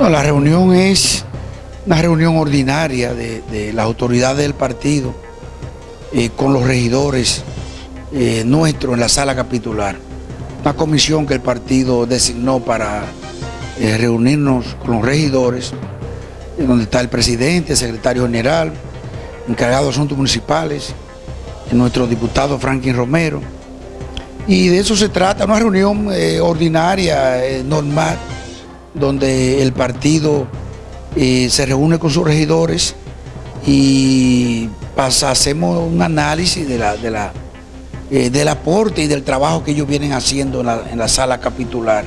La reunión es una reunión ordinaria de, las autoridades del partido eh, con los regidores eh, nuestros en la sala capitular. Una comisión que el partido designó para eh, reunirnos con los regidores, donde está el presidente, el secretario general, encargado de asuntos municipales, nuestro diputado Franklin Romero. Y de eso se trata, una reunión ordinaria, normal, donde el partido eh, se reúne con sus regidores y hacemos un análisis de la, de la, eh, del aporte y del trabajo que ellos vienen haciendo en la, sala capitular.